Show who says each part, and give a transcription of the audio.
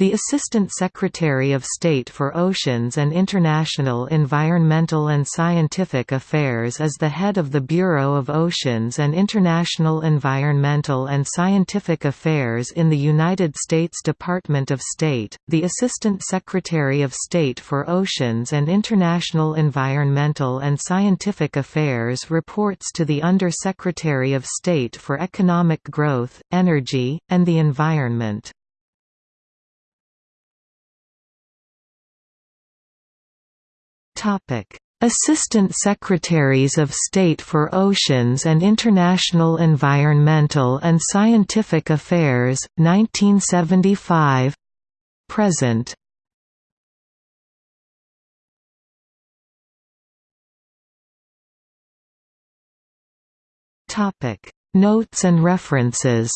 Speaker 1: The Assistant Secretary of State for Oceans and International Environmental and Scientific Affairs is the head of the Bureau of Oceans and International Environmental and Scientific Affairs in the United States Department of State. The Assistant Secretary of State for Oceans and International Environmental and Scientific Affairs reports to the Under Secretary of State for Economic Growth, Energy, and the Environment. Assistant Secretaries of State for Oceans and International Environmental and Scientific Affairs, 1975 present. Topic: Notes and references